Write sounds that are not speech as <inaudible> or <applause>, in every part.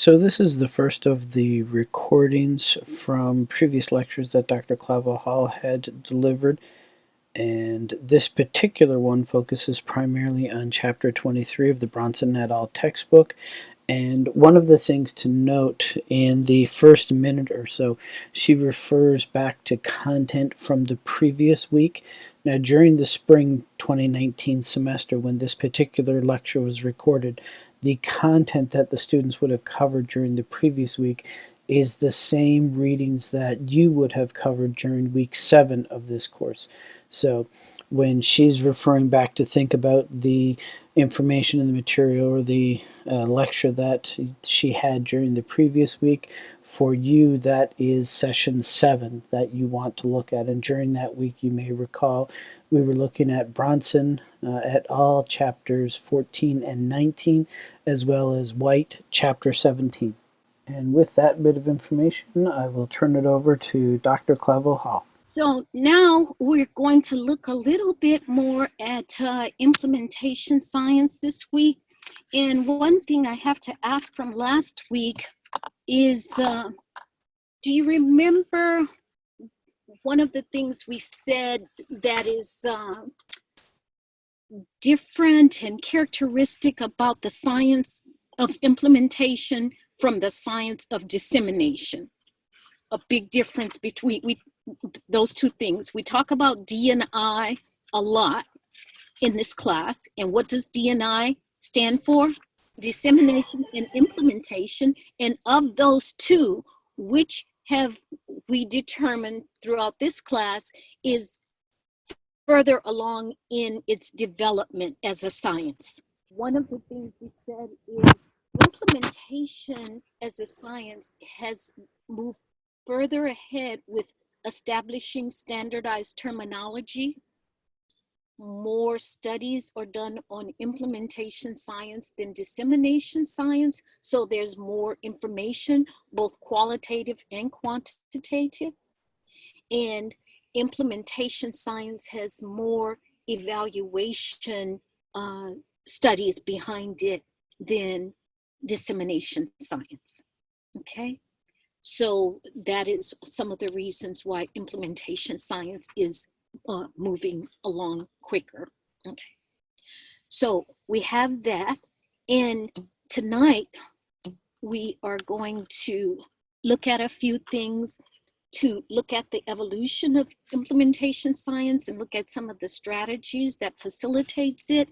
So this is the first of the recordings from previous lectures that Dr. Clavel Hall had delivered and this particular one focuses primarily on chapter 23 of the Brownson et al. textbook and one of the things to note in the first minute or so she refers back to content from the previous week now during the spring 2019 semester when this particular lecture was recorded the content that the students would have covered during the previous week is the same readings that you would have covered during week 7 of this course. So when she's referring back to think about the information in the material or the uh, lecture that she had during the previous week, for you that is session 7 that you want to look at. And during that week you may recall we were looking at Brownson uh, et al. chapters 14 and 19 as well as White chapter 17. And with that bit of information, I will turn it over to Dr. Clavel Hall. So now we're going to look a little bit more at uh, implementation science this week. And one thing I have to ask from last week is, uh, do you remember one of the things we said that is uh, different and characteristic about the science of implementation from the science of dissemination. A big difference between we, those two things. We talk about D&I a lot in this class. And what does D&I stand for? Dissemination and implementation. And of those two, which have we determined throughout this class is further along in its development as a science. One of the things we said is implementation as a science has moved further ahead with establishing standardized terminology. More studies are done on implementation science than dissemination science. So there's more information, both qualitative and quantitative. And implementation science has more evaluation uh, studies behind it than dissemination science, okay? So that is some of the reasons why implementation science is uh, moving along quicker, okay? So we have that, and tonight we are going to look at a few things to look at the evolution of implementation science and look at some of the strategies that facilitates it.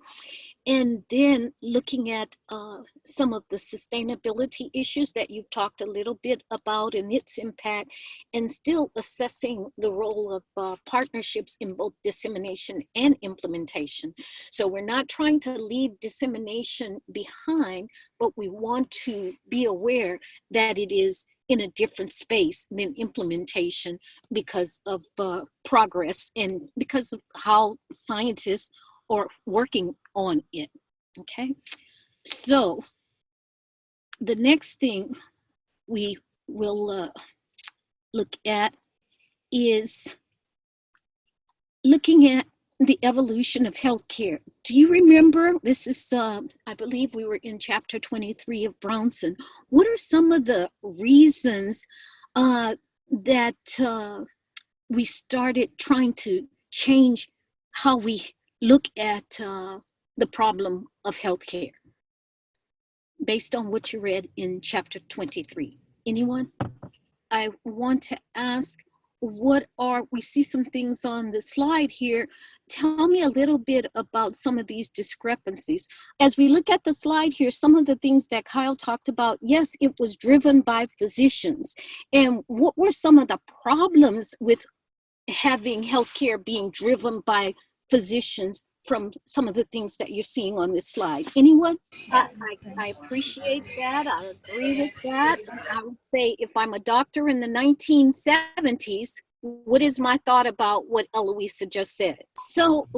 And then looking at uh, some of the sustainability issues that you've talked a little bit about and its impact and still assessing the role of uh, partnerships in both dissemination and implementation. So we're not trying to leave dissemination behind but we want to be aware that it is in a different space than implementation because of uh, progress and because of how scientists are working on it, okay? So the next thing we will uh, look at is looking at the evolution of healthcare. Do you remember, this is, uh, I believe we were in chapter 23 of Brownson. What are some of the reasons uh, that uh, we started trying to change how we look at uh, the problem of healthcare? Based on what you read in chapter 23. Anyone? I want to ask what are, we see some things on the slide here. Tell me a little bit about some of these discrepancies. As we look at the slide here, some of the things that Kyle talked about, yes, it was driven by physicians. And what were some of the problems with having healthcare being driven by physicians from some of the things that you're seeing on this slide. Anyone? I, I, I, appreciate that. I agree with that. I would say if I'm a doctor in the 1970s, what is my thought about what Eloisa just said? So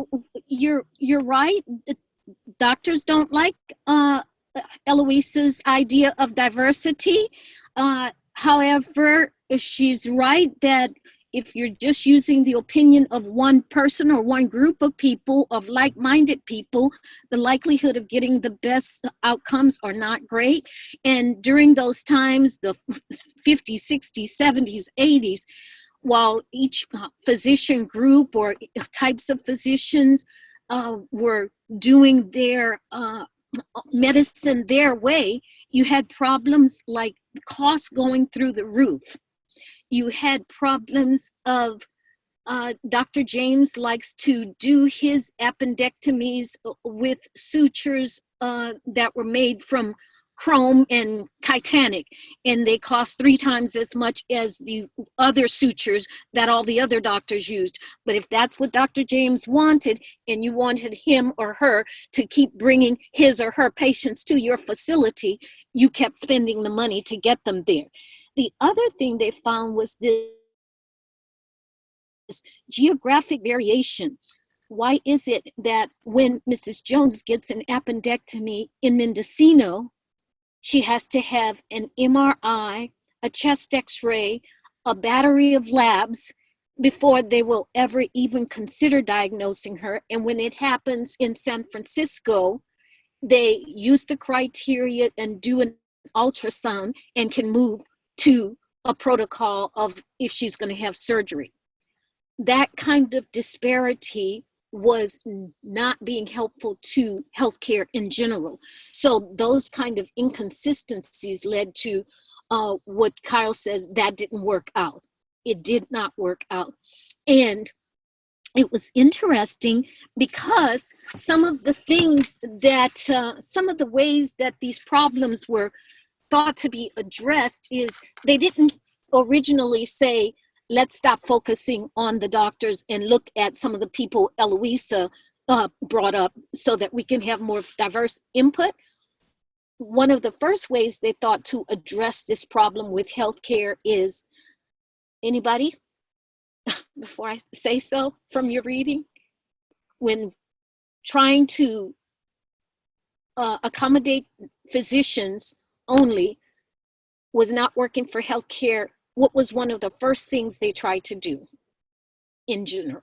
you're you're right. Doctors don't like uh, Eloisa's idea of diversity. Uh, however, she's right that if you're just using the opinion of one person or one group of people, of like-minded people, the likelihood of getting the best outcomes are not great. And during those times, the 50s, 60s, 70s, 80s, while each physician group or types of physicians uh, were doing their uh, medicine their way, you had problems like costs going through the roof. You had problems of uh, Dr. James likes to do his appendectomies uh, with sutures uh, that were made from chrome and titanic and they cost three times as much as the other sutures that all the other doctors used but if that's what dr james wanted and you wanted him or her to keep bringing his or her patients to your facility you kept spending the money to get them there the other thing they found was this geographic variation why is it that when Mrs. Jones gets an appendectomy in Mendocino, she has to have an MRI, a chest x-ray, a battery of labs before they will ever even consider diagnosing her. And when it happens in San Francisco, they use the criteria and do an ultrasound and can move to a protocol of if she's going to have surgery. That kind of disparity was not being helpful to healthcare in general. So those kind of inconsistencies led to uh, what Kyle says that didn't work out. It did not work out. And it was interesting because some of the things that, uh, some of the ways that these problems were thought to be addressed is they didn't originally say, let's stop focusing on the doctors and look at some of the people Eloisa uh, brought up so that we can have more diverse input. One of the first ways they thought to address this problem with healthcare is, anybody, <laughs> before I say so from your reading, when trying to uh, accommodate physicians only was not working for healthcare what was one of the first things they tried to do in general?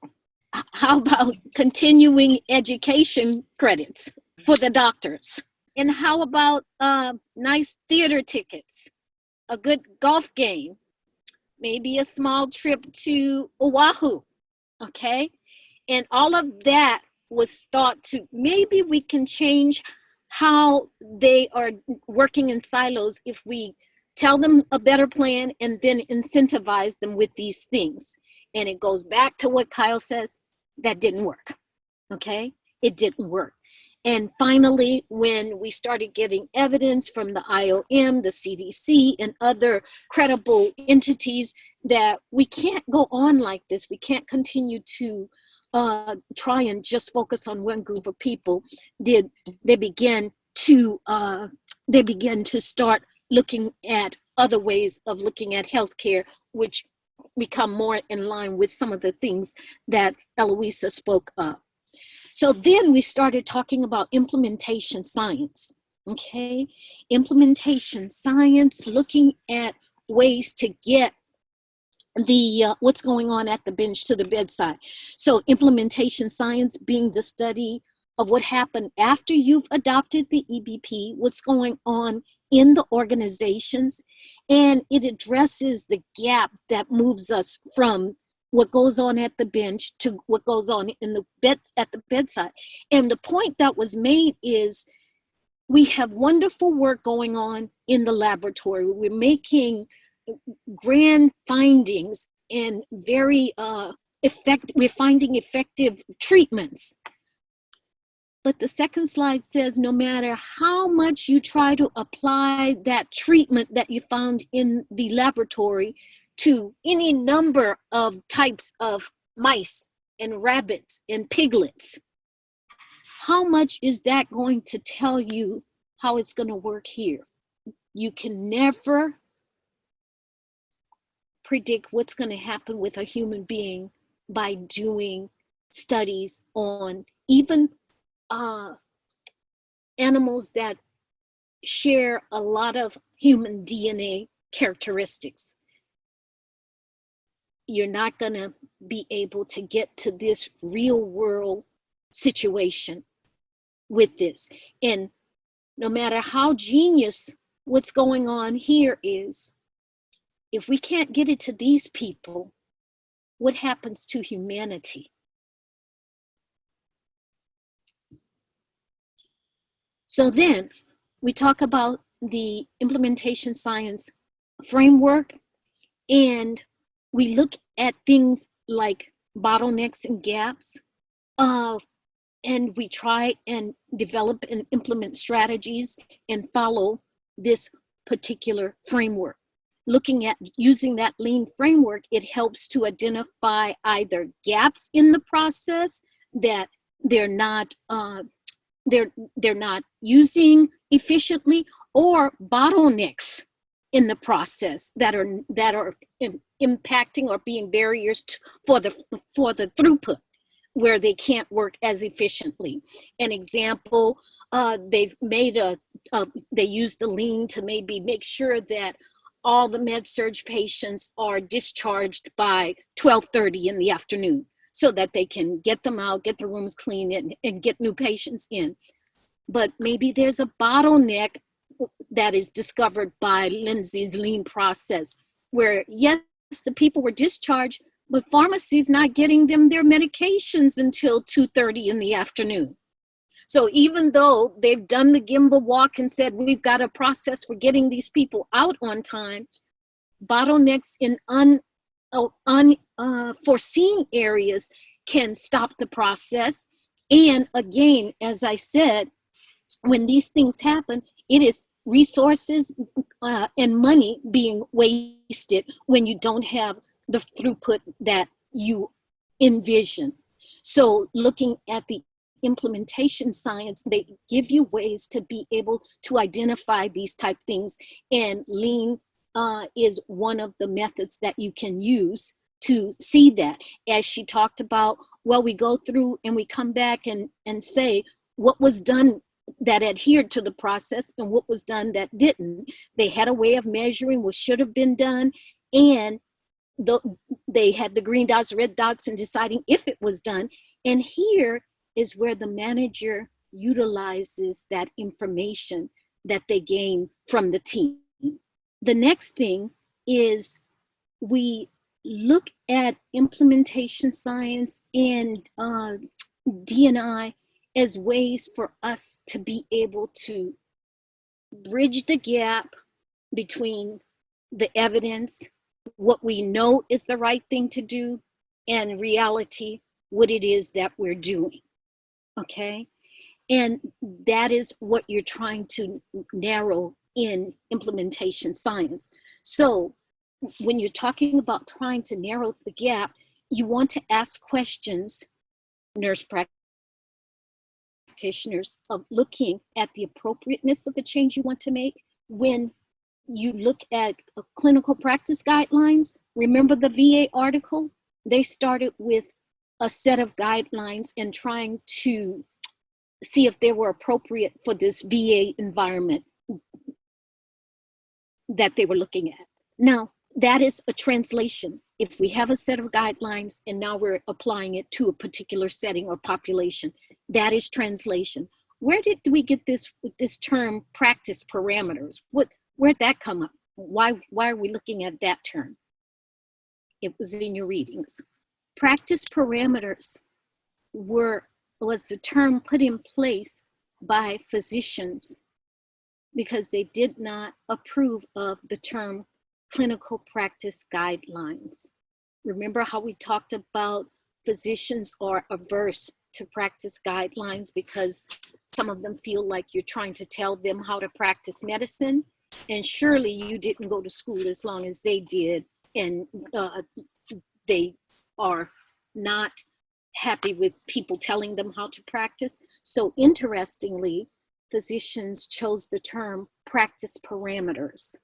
How about continuing education credits for the doctors? And how about uh, nice theater tickets, a good golf game, maybe a small trip to Oahu, okay? And all of that was thought to, maybe we can change how they are working in silos if we tell them a better plan and then incentivize them with these things. And it goes back to what Kyle says, that didn't work, okay? It didn't work. And finally, when we started getting evidence from the IOM, the CDC, and other credible entities that we can't go on like this, we can't continue to uh, try and just focus on one group of people, did they begin to uh, they begin to start looking at other ways of looking at healthcare, which become more in line with some of the things that Eloisa spoke of. So then we started talking about implementation science, okay? Implementation science, looking at ways to get the uh, what's going on at the bench to the bedside. So implementation science being the study of what happened after you've adopted the EBP, what's going on in the organizations and it addresses the gap that moves us from what goes on at the bench to what goes on in the bed at the bedside and the point that was made is we have wonderful work going on in the laboratory we're making grand findings and very uh effect we're finding effective treatments but the second slide says no matter how much you try to apply that treatment that you found in the laboratory to any number of types of mice and rabbits and piglets, how much is that going to tell you how it's going to work here? You can never predict what's going to happen with a human being by doing studies on even uh, animals that share a lot of human DNA characteristics. you're not going to be able to get to this real world situation with this. And no matter how genius what's going on here is, if we can't get it to these people, what happens to humanity? So then we talk about the implementation science framework and we look at things like bottlenecks and gaps uh, and we try and develop and implement strategies and follow this particular framework. Looking at using that lean framework, it helps to identify either gaps in the process that they're not uh, they're they're not using efficiently or bottlenecks in the process that are that are impacting or being barriers to, for the for the throughput where they can't work as efficiently. An example, uh, they've made a, a, they use the lean to maybe make sure that all the med surg patients are discharged by 12.30 in the afternoon so that they can get them out, get the rooms clean and, and get new patients in. But maybe there's a bottleneck that is discovered by Lindsay's lean process where yes, the people were discharged, but pharmacy's not getting them their medications until 2.30 in the afternoon. So even though they've done the gemba walk and said, we've got a process for getting these people out on time, bottlenecks in un, unforeseen uh, areas can stop the process. And again, as I said, when these things happen, it is resources uh, and money being wasted when you don't have the throughput that you envision. So looking at the implementation science, they give you ways to be able to identify these type things and lean uh, is one of the methods that you can use to see that. As she talked about, well, we go through and we come back and, and say what was done that adhered to the process and what was done that didn't. They had a way of measuring what should have been done and the, they had the green dots, red dots, and deciding if it was done. And here is where the manager utilizes that information that they gain from the team. The next thing is we look at implementation science and uh, D&I as ways for us to be able to bridge the gap between the evidence what we know is the right thing to do and reality, what it is that we're doing, okay? And that is what you're trying to narrow in implementation science. So when you're talking about trying to narrow the gap, you want to ask questions, nurse practitioners, of looking at the appropriateness of the change you want to make when you look at uh, clinical practice guidelines, remember the VA article? They started with a set of guidelines and trying to see if they were appropriate for this VA environment that they were looking at. Now, that is a translation. If we have a set of guidelines and now we're applying it to a particular setting or population, that is translation. Where did we get this, this term practice parameters? What, Where'd that come up? Why, why are we looking at that term? It was in your readings. Practice parameters were, was the term put in place by physicians because they did not approve of the term clinical practice guidelines. Remember how we talked about physicians are averse to practice guidelines because some of them feel like you're trying to tell them how to practice medicine and surely you didn't go to school as long as they did and uh, they are not happy with people telling them how to practice. So interestingly, physicians chose the term practice parameters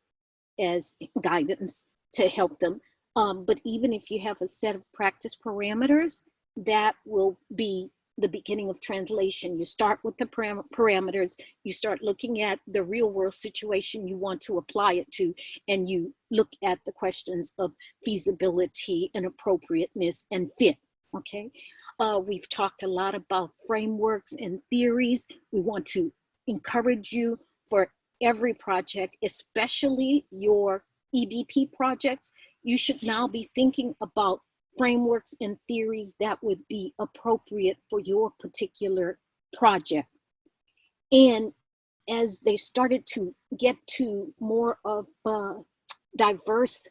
as <laughs> guidance to help them. Um, but even if you have a set of practice parameters, that will be the beginning of translation. You start with the param parameters, you start looking at the real world situation you want to apply it to, and you look at the questions of feasibility and appropriateness and fit. Okay, uh, we've talked a lot about frameworks and theories. We want to encourage you for every project, especially your EBP projects. You should now be thinking about frameworks and theories that would be appropriate for your particular project. And as they started to get to more of uh, diverse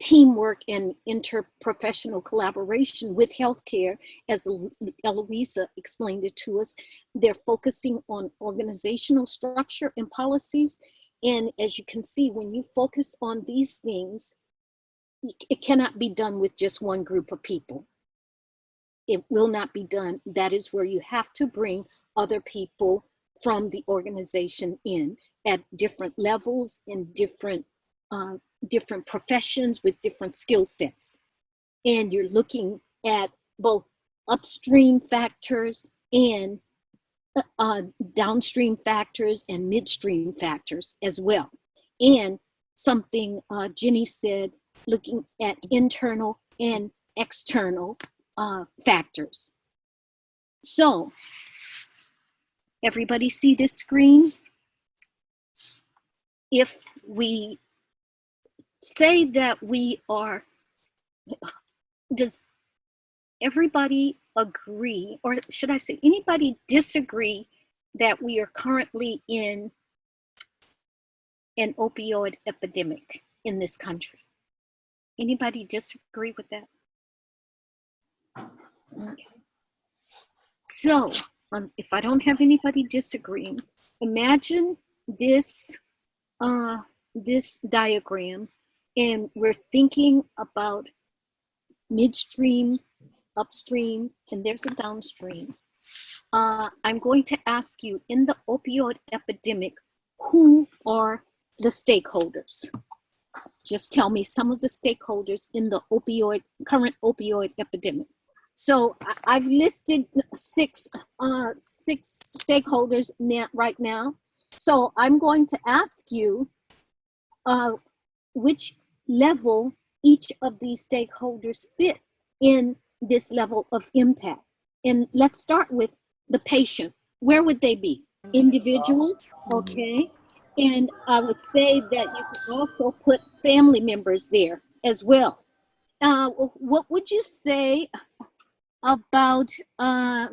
teamwork and interprofessional collaboration with healthcare, as Eloisa explained it to us, they're focusing on organizational structure and policies. And as you can see, when you focus on these things, it cannot be done with just one group of people. It will not be done. That is where you have to bring other people from the organization in at different levels in different uh, different professions with different skill sets. And you're looking at both upstream factors and uh, uh downstream factors and midstream factors as well. And something uh, Jenny said looking at internal and external uh, factors. So, everybody see this screen? If we say that we are, does everybody agree, or should I say anybody disagree that we are currently in an opioid epidemic in this country? Anybody disagree with that? Okay. So, um, if I don't have anybody disagreeing, imagine this, uh, this diagram, and we're thinking about midstream, upstream, and there's a downstream. Uh, I'm going to ask you, in the opioid epidemic, who are the stakeholders? Just tell me some of the stakeholders in the opioid, current opioid epidemic. So I've listed six, uh, six stakeholders now, right now. So I'm going to ask you uh, which level each of these stakeholders fit in this level of impact. And let's start with the patient. Where would they be? Individual, okay. And I would say that you could also put family members there as well. Uh, what would you say about, uh,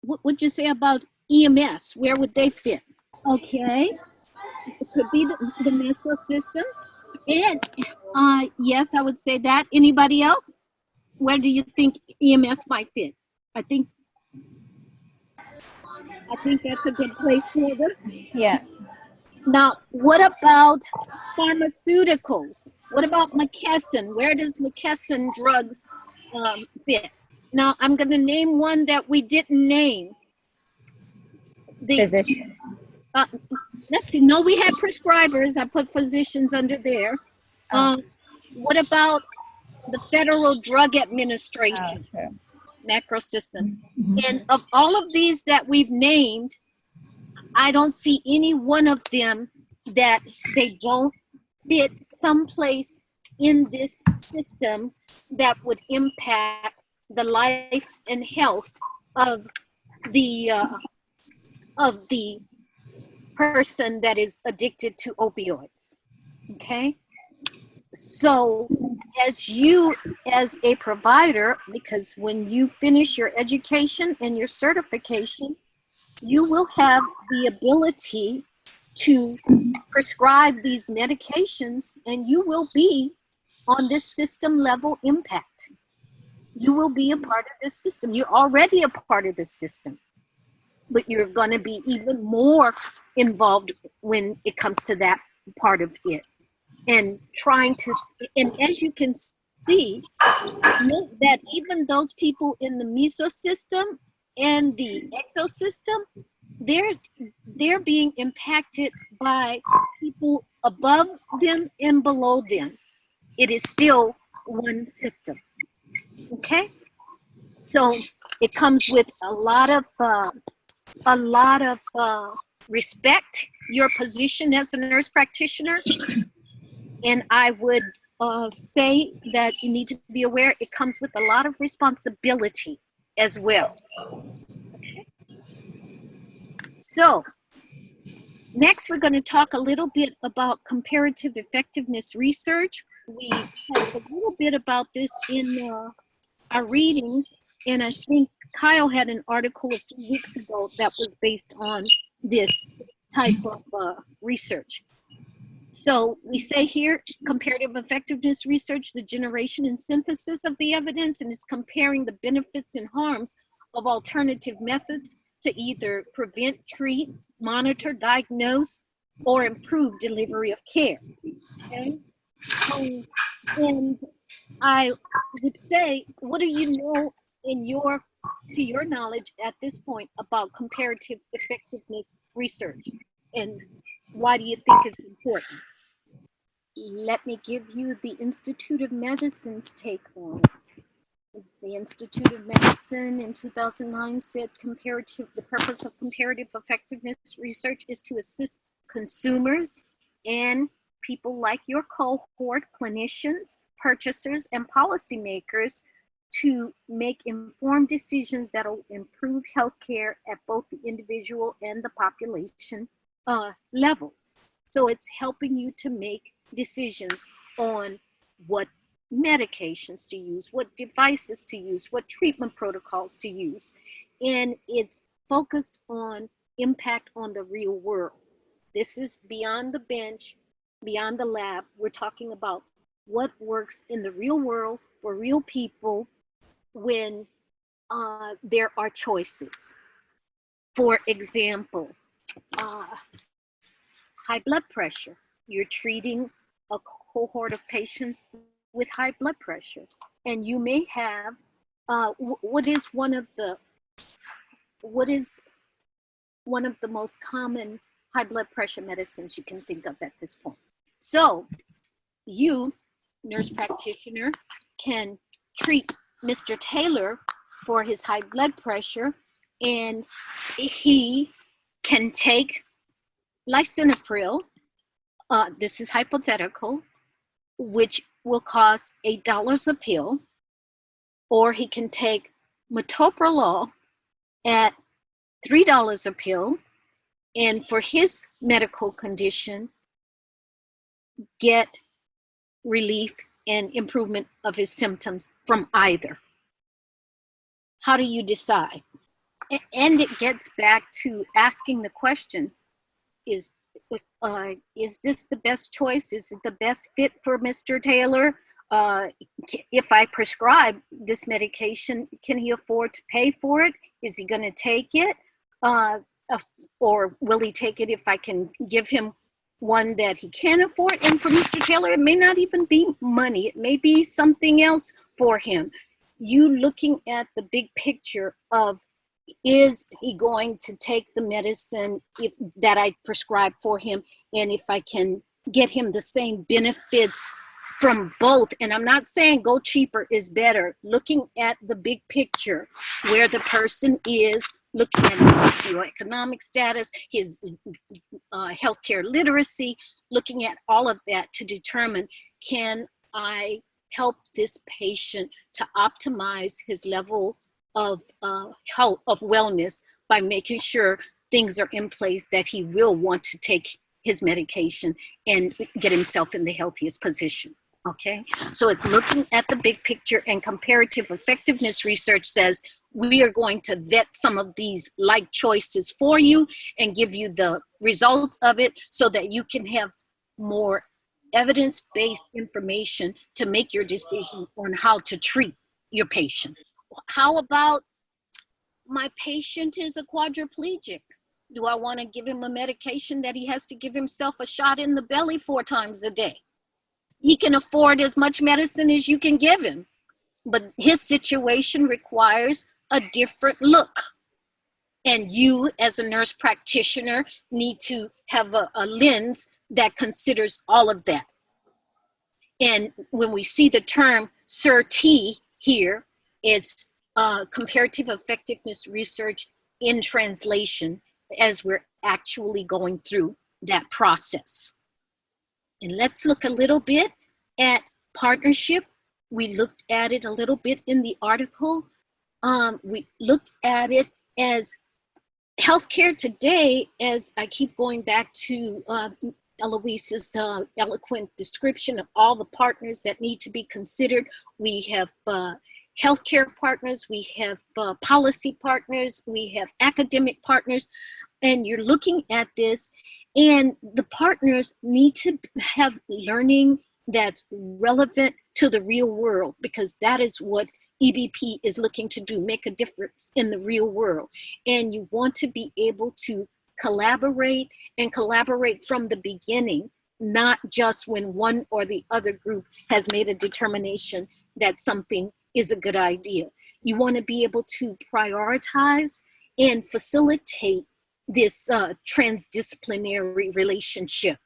what would you say about EMS? Where would they fit? Okay, it could be the, the meso system. And uh, yes, I would say that. Anybody else? Where do you think EMS might fit? I think I think that's a good place for them. Yeah. Now, what about pharmaceuticals? What about McKesson? Where does McKesson drugs um, fit? Now, I'm going to name one that we didn't name. The, Physician. Uh, let's see. No, we had prescribers. I put physicians under there. Oh. Um, what about the Federal Drug Administration? Oh, macro system. Mm -hmm. And of all of these that we've named, I don't see any one of them that they don't fit someplace in this system that would impact the life and health of the uh, of the person that is addicted to opioids okay so as you as a provider because when you finish your education and your certification you will have the ability to prescribe these medications and you will be on this system level impact. You will be a part of this system. You're already a part of this system, but you're going to be even more involved when it comes to that part of it. And trying to, and as you can see, that even those people in the meso system and the exosystem, they're they're being impacted by people above them and below them. It is still one system. Okay? So it comes with a lot of, uh, a lot of uh, respect, your position as a nurse practitioner. And I would uh, say that you need to be aware it comes with a lot of responsibility as well. Okay. So next we're going to talk a little bit about comparative effectiveness research. We talked a little bit about this in uh, our readings and I think Kyle had an article a few weeks ago that was based on this type of uh, research. So we say here, comparative effectiveness research, the generation and synthesis of the evidence, and is comparing the benefits and harms of alternative methods to either prevent, treat, monitor, diagnose, or improve delivery of care. Okay? Um, and I would say, what do you know in your, to your knowledge at this point about comparative effectiveness research? And why do you think it's important? Let me give you the Institute of Medicine's take on it. The Institute of Medicine in 2009 said comparative, the purpose of comparative effectiveness research is to assist consumers and people like your cohort, clinicians, purchasers, and policymakers to make informed decisions that will improve healthcare at both the individual and the population uh, levels. So it's helping you to make decisions on what medications to use, what devices to use, what treatment protocols to use. And it's focused on impact on the real world. This is beyond the bench, beyond the lab. We're talking about what works in the real world for real people when uh, there are choices. For example, uh, high blood pressure. You're treating a cohort of patients with high blood pressure. And you may have, uh, what is one of the, what is one of the most common high blood pressure medicines you can think of at this point? So you, nurse practitioner, can treat Mr. Taylor for his high blood pressure and he can take lisinopril, uh, this is hypothetical, which will cost $8 a pill, or he can take metoprolol at $3 a pill, and for his medical condition, get relief and improvement of his symptoms from either. How do you decide? And it gets back to asking the question, is, uh, is this the best choice? Is it the best fit for Mr. Taylor? Uh, if I prescribe this medication, can he afford to pay for it? Is he gonna take it? Uh or will he take it if I can give him one that he can afford. And for Mr. Taylor, it may not even be money. It may be something else for him. You looking at the big picture of is he going to take the medicine if that I prescribe for him? And if I can get him the same benefits from both? And i'm not saying go cheaper is better. Looking at the big picture where the person is looking at his economic status, his uh, healthcare literacy, looking at all of that to determine, can I help this patient to optimize his level of uh, health, of wellness by making sure things are in place that he will want to take his medication and get himself in the healthiest position okay? So it's looking at the big picture and comparative effectiveness research says we are going to vet some of these like choices for you and give you the results of it so that you can have more evidence-based information to make your decision on how to treat your patient. How about my patient is a quadriplegic? Do I want to give him a medication that he has to give himself a shot in the belly four times a day? He can afford as much medicine as you can give him, but his situation requires a different look. And you as a nurse practitioner need to have a, a lens that considers all of that. And when we see the term CERT here, it's uh, comparative effectiveness research in translation as we're actually going through that process. And let's look a little bit at partnership. We looked at it a little bit in the article. Um, we looked at it as healthcare today, as I keep going back to uh, Eloise's uh, eloquent description of all the partners that need to be considered. We have uh, healthcare partners, we have uh, policy partners, we have academic partners, and you're looking at this and the partners need to have learning that's relevant to the real world because that is what EBP is looking to do, make a difference in the real world. And you want to be able to collaborate and collaborate from the beginning, not just when one or the other group has made a determination that something is a good idea. You want to be able to prioritize and facilitate this uh, transdisciplinary relationship.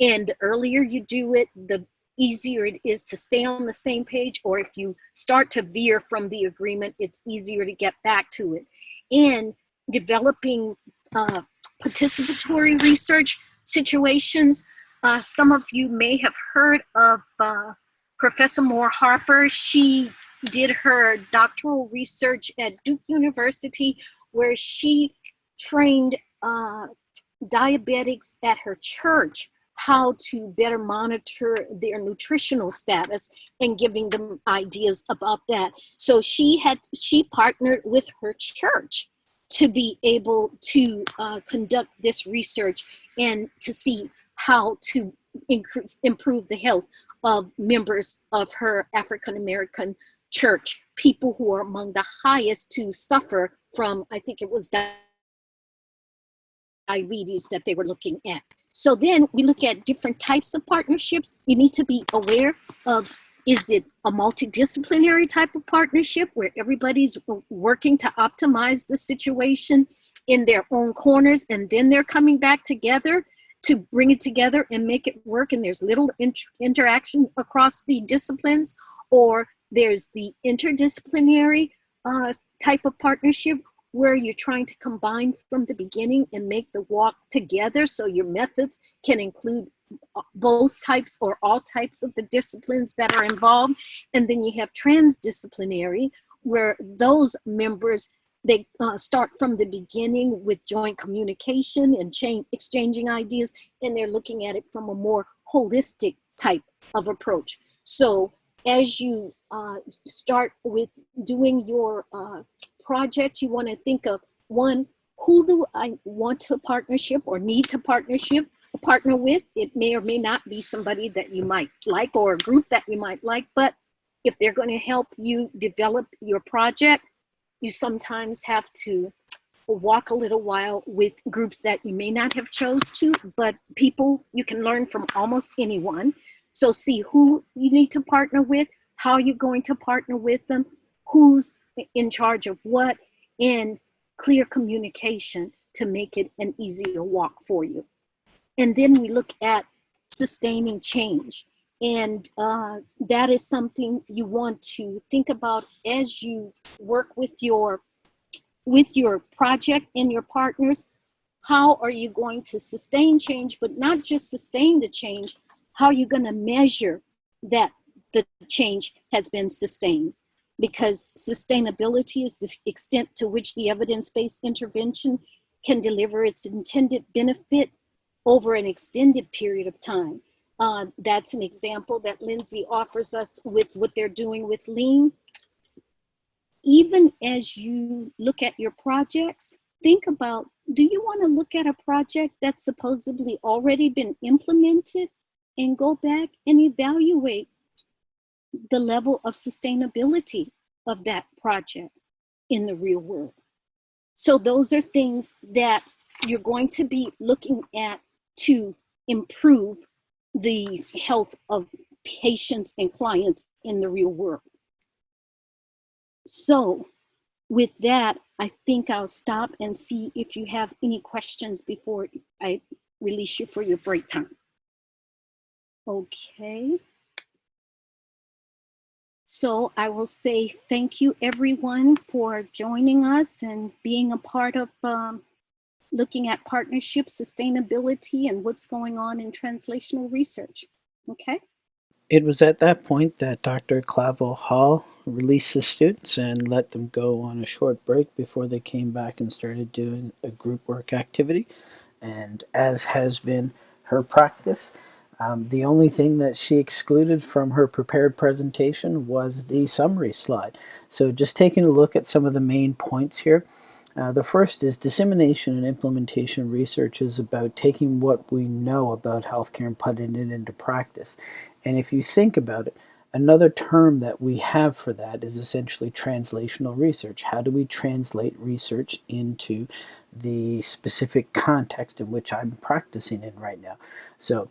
And the earlier you do it, the easier it is to stay on the same page, or if you start to veer from the agreement, it's easier to get back to it. And developing uh, participatory research situations. Uh, some of you may have heard of uh, Professor Moore Harper. She did her doctoral research at Duke University where she trained uh, diabetics at her church how to better monitor their nutritional status and giving them ideas about that. So she had, she partnered with her church to be able to uh, conduct this research and to see how to improve the health of members of her African-American church, people who are among the highest to suffer from, I think it was diabetes that they were looking at. So then we look at different types of partnerships. You need to be aware of, is it a multidisciplinary type of partnership where everybody's working to optimize the situation in their own corners and then they're coming back together to bring it together and make it work and there's little inter interaction across the disciplines or there's the interdisciplinary uh, type of partnership where you're trying to combine from the beginning and make the walk together so your methods can include uh, both types or all types of the disciplines that are involved. And then you have transdisciplinary where those members they uh, start from the beginning with joint communication and change, exchanging ideas, and they're looking at it from a more holistic type of approach. So as you uh, start with doing your uh, project, you want to think of one, who do I want to partnership or need to partnership partner with? It may or may not be somebody that you might like or a group that you might like, but if they're going to help you develop your project, you sometimes have to walk a little while with groups that you may not have chose to, but people you can learn from almost anyone. So see who you need to partner with, how you're going to partner with them, who's in charge of what, and clear communication to make it an easier walk for you. And then we look at sustaining change. And uh, that is something you want to think about as you work with your, with your project and your partners. How are you going to sustain change, but not just sustain the change, how are you gonna measure that the change has been sustained? because sustainability is the extent to which the evidence-based intervention can deliver its intended benefit over an extended period of time. Uh, that's an example that Lindsay offers us with what they're doing with lean. Even as you look at your projects, think about, do you wanna look at a project that's supposedly already been implemented and go back and evaluate the level of sustainability of that project in the real world. So those are things that you're going to be looking at to improve the health of patients and clients in the real world. So with that, I think I'll stop and see if you have any questions before I release you for your break time. Okay. So I will say thank you everyone for joining us and being a part of um, looking at partnership, sustainability, and what's going on in translational research. Okay. It was at that point that Dr. Clavel Hall released the students and let them go on a short break before they came back and started doing a group work activity. And as has been her practice, um, the only thing that she excluded from her prepared presentation was the summary slide. So just taking a look at some of the main points here. Uh, the first is dissemination and implementation research is about taking what we know about healthcare and putting it into practice. And if you think about it, another term that we have for that is essentially translational research. How do we translate research into the specific context in which I'm practicing in right now? So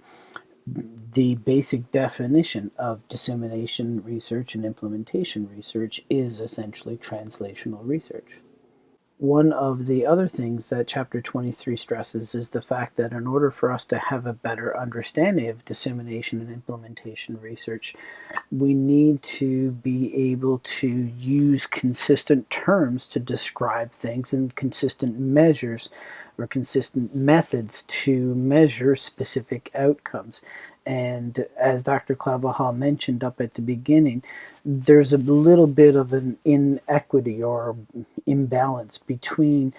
the basic definition of dissemination research and implementation research is essentially translational research. One of the other things that Chapter 23 stresses is the fact that in order for us to have a better understanding of dissemination and implementation research, we need to be able to use consistent terms to describe things and consistent measures or consistent methods to measure specific outcomes. And as Dr. Claverhall mentioned up at the beginning, there's a little bit of an inequity or imbalance between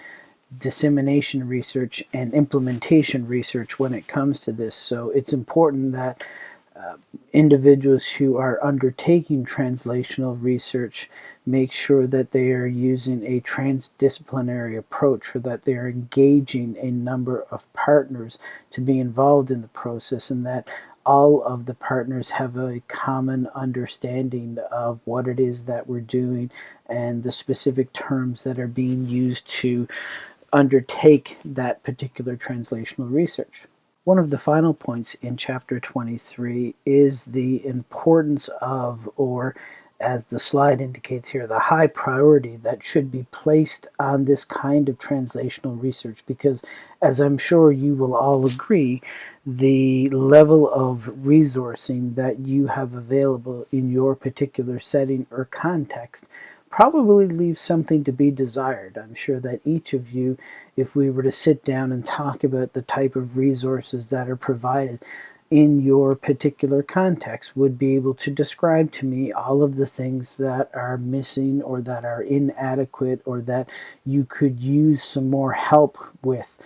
dissemination research and implementation research when it comes to this. So it's important that individuals who are undertaking translational research make sure that they are using a transdisciplinary approach or that they are engaging a number of partners to be involved in the process and that all of the partners have a common understanding of what it is that we're doing and the specific terms that are being used to undertake that particular translational research. One of the final points in chapter 23 is the importance of, or as the slide indicates here, the high priority that should be placed on this kind of translational research. Because as I'm sure you will all agree, the level of resourcing that you have available in your particular setting or context probably leaves something to be desired. I'm sure that each of you, if we were to sit down and talk about the type of resources that are provided in your particular context, would be able to describe to me all of the things that are missing or that are inadequate or that you could use some more help with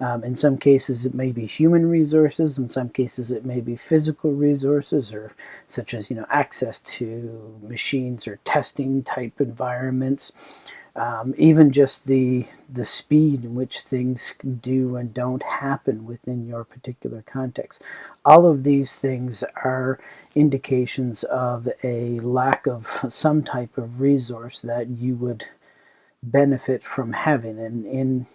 um, in some cases, it may be human resources. In some cases, it may be physical resources, or such as you know access to machines or testing type environments. Um, even just the the speed in which things do and don't happen within your particular context. All of these things are indications of a lack of <laughs> some type of resource that you would benefit from having. And in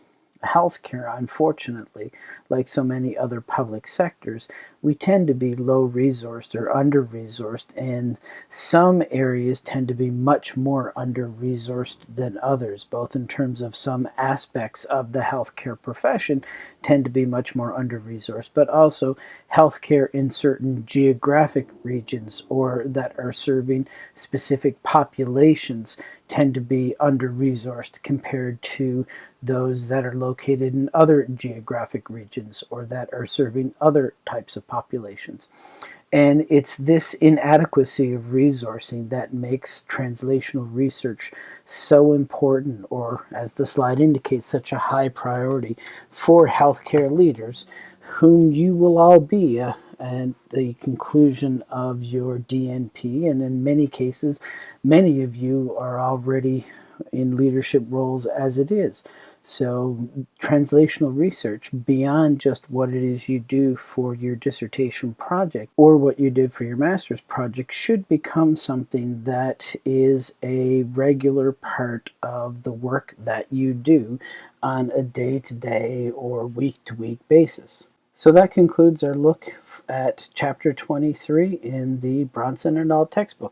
healthcare, unfortunately, like so many other public sectors, we tend to be low resourced or under resourced, and some areas tend to be much more under resourced than others, both in terms of some aspects of the healthcare profession tend to be much more under resourced, but also healthcare in certain geographic regions or that are serving specific populations tend to be under resourced compared to those that are located in other geographic regions or that are serving other types of populations. And it's this inadequacy of resourcing that makes translational research so important, or as the slide indicates, such a high priority for healthcare leaders, whom you will all be uh, at the conclusion of your DNP. And in many cases, many of you are already in leadership roles as it is. So translational research, beyond just what it is you do for your dissertation project or what you did for your master's project, should become something that is a regular part of the work that you do on a day-to-day -day or week-to-week -week basis. So that concludes our look at chapter 23 in the Brownson and All textbook.